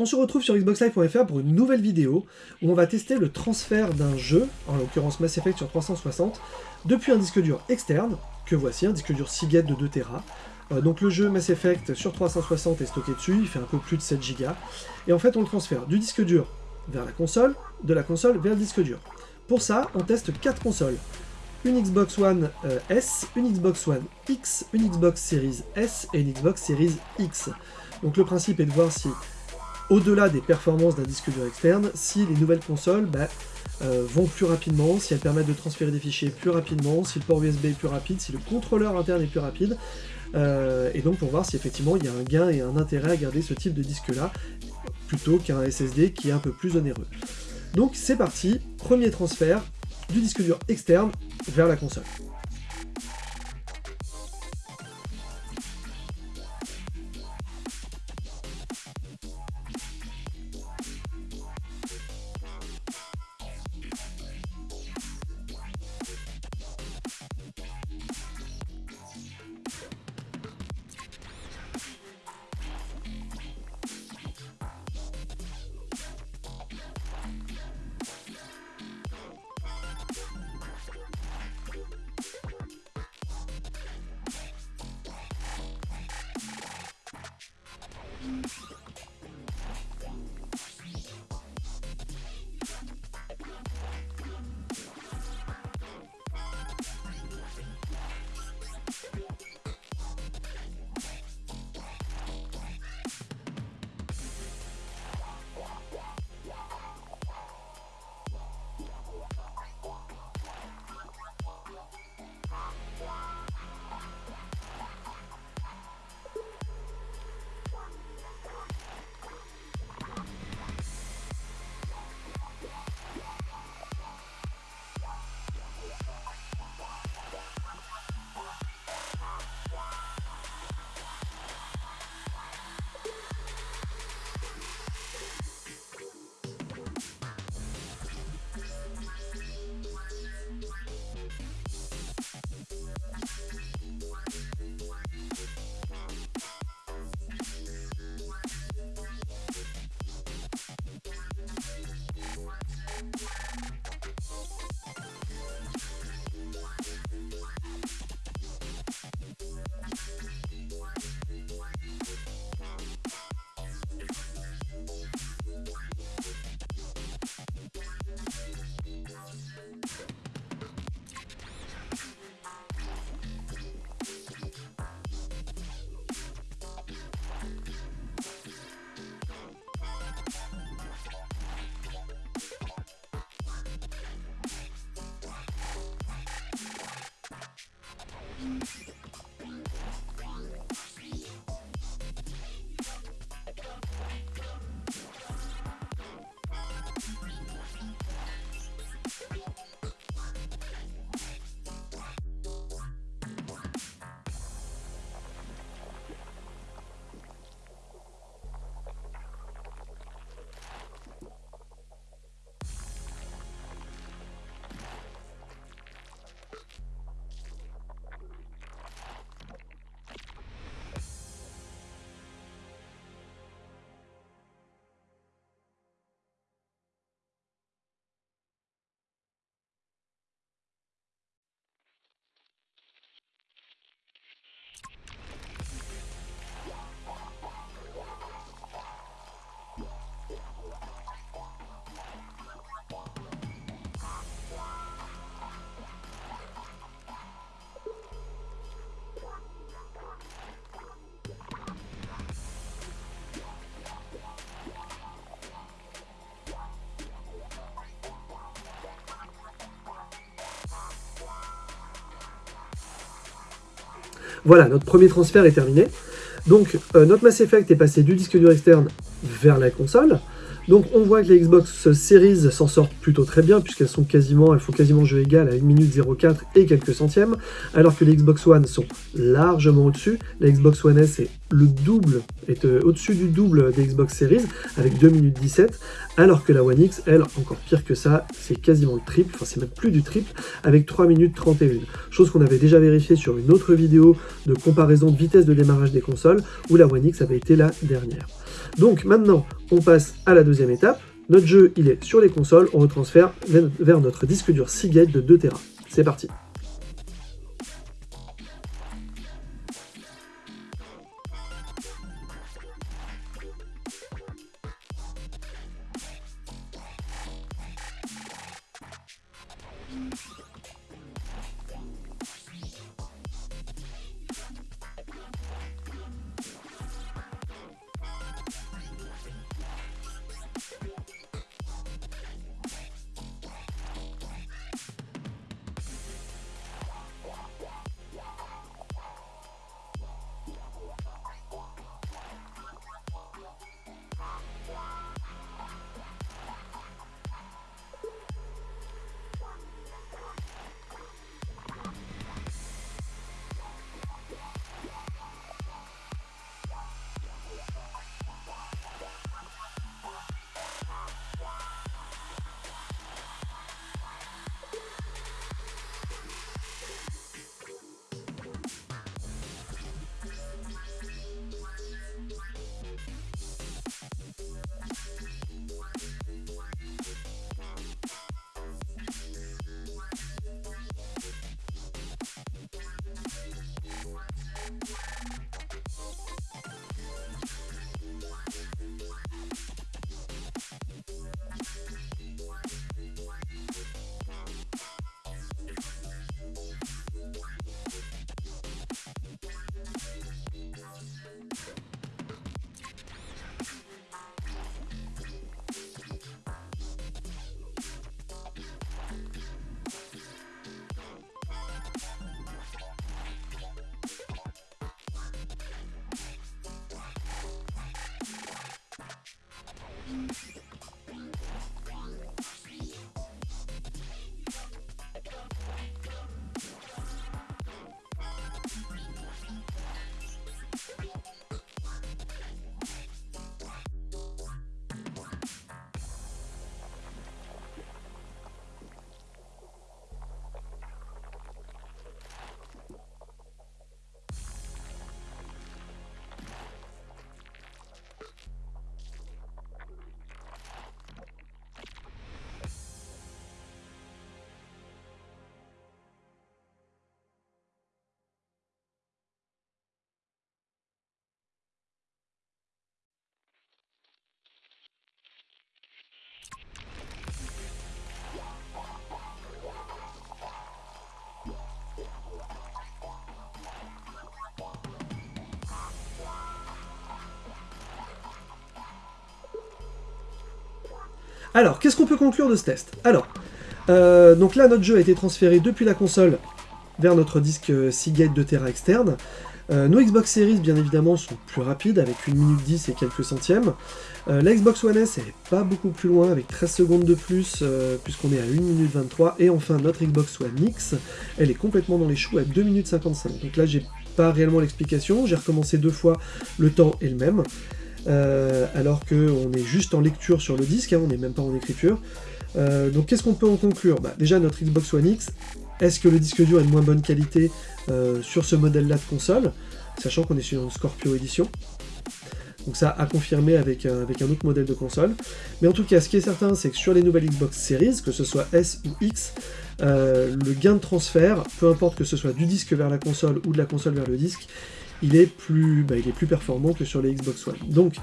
On se retrouve sur xboxlive.fr pour une nouvelle vidéo où on va tester le transfert d'un jeu, en l'occurrence Mass Effect sur 360, depuis un disque dur externe, que voici, un disque dur Seagate de 2 Tera. Euh, donc le jeu Mass Effect sur 360 est stocké dessus, il fait un peu plus de 7 Go, et en fait on le transfère du disque dur vers la console, de la console vers le disque dur. Pour ça, on teste 4 consoles. Une Xbox One euh, S, une Xbox One X, une Xbox Series S et une Xbox Series X. Donc le principe est de voir si au-delà des performances d'un disque dur externe, si les nouvelles consoles bah, euh, vont plus rapidement, si elles permettent de transférer des fichiers plus rapidement, si le port USB est plus rapide, si le contrôleur interne est plus rapide, euh, et donc pour voir si effectivement il y a un gain et un intérêt à garder ce type de disque-là, plutôt qu'un SSD qui est un peu plus onéreux. Donc c'est parti, premier transfert du disque dur externe vers la console. Voilà, notre premier transfert est terminé. Donc, euh, notre Mass Effect est passé du disque dur externe vers la console. Donc on voit que les Xbox Series s'en sortent plutôt très bien, puisqu'elles sont quasiment, elles font quasiment jeu égal à 1 minute 04 et quelques centièmes, alors que les Xbox One sont largement au-dessus. La Xbox One S est le double, est euh, au-dessus du double des Xbox Series, avec 2 minutes 17, alors que la One X, elle, encore pire que ça, c'est quasiment le triple, enfin c'est même plus du triple, avec 3 minutes 31. Chose qu'on avait déjà vérifié sur une autre vidéo de comparaison de vitesse de démarrage des consoles, où la One X avait été la dernière. Donc maintenant, on passe à la deuxième étape. Notre jeu, il est sur les consoles, on retransfère vers notre disque dur Seagate de 2 Tera. C'est parti Alors, qu'est-ce qu'on peut conclure de ce test? Alors, euh, donc là, notre jeu a été transféré depuis la console vers notre disque euh, Seagate de Tera externe. Euh, nos Xbox Series, bien évidemment, sont plus rapides, avec 1 minute 10 et quelques centièmes. la Xbox One S, elle est pas beaucoup plus loin, avec 13 secondes de plus, puisqu'on est à 1 minute 23. Et enfin, notre Xbox One X, elle est complètement dans les choux à 2 minutes 55. Donc là, j'ai pas réellement l'explication, j'ai recommencé deux fois, le temps est le même. Euh, alors qu'on est juste en lecture sur le disque, hein, on n'est même pas en écriture. Euh, donc qu'est-ce qu'on peut en conclure? Bah, Déjà notre Xbox One X, est-ce que le disque dur est de moins bonne qualité euh, sur ce modèle-là de console Sachant qu'on est sur une Scorpio édition. Donc ça a confirmé avec, avec un autre modèle de console. Mais en tout cas, ce qui est certain, c'est que sur les nouvelles Xbox Series, que ce soit S ou X, le gain de transfert, peu importe que ce soit du disque vers la console ou de la console vers le disque, il est plus, bah, il est plus performant que sur les Xbox One. Donc,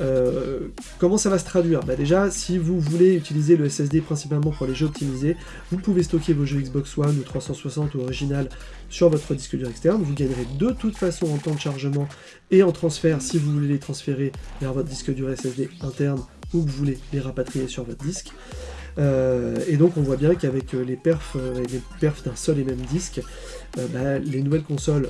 euh, comment ça va se traduire? Bah Déjà, si vous voulez utiliser le SSD principalement pour les jeux optimisés, vous pouvez stocker vos jeux Xbox One ou 360 ou original sur votre disque dur externe. Vous gagnerez de toute façon en temps de chargement et en transfert si vous voulez les transférer vers votre disque dur SSD interne ou que vous voulez les rapatrier sur votre disque. Euh, et donc on voit bien qu'avec les perfs, euh, les perfs d'un seul et même disque, bah, les nouvelles consoles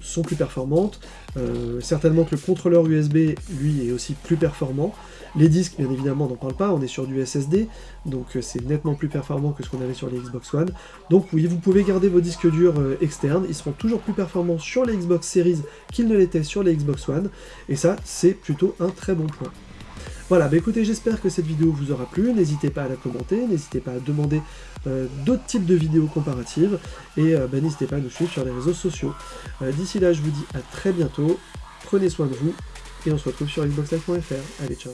sont plus performantes. Euh, certainement que le contrôleur USB, lui, est aussi plus performant. Les disques, bien évidemment, on n'en parle pas, on est sur du SSD, donc euh, c'est nettement plus performant que ce qu'on avait sur les Xbox One. Donc oui, vous pouvez garder vos disques durs euh, externes, ils seront toujours plus performants sur les Xbox Series qu'ils ne l'étaient sur les Xbox One, et ça, c'est plutôt un très bon point. Voilà, bah écoutez, j'espère que cette vidéo vous aura plu, n'hésitez pas à la commenter, n'hésitez pas à demander euh, d'autres types de vidéos comparatives, et euh, bah, n'hésitez pas à nous suivre sur les réseaux sociaux. Euh, d'ici là, je vous dis à très bientôt, prenez soin de vous, Et on se retrouve sur xboxlive.fr. Allez, ciao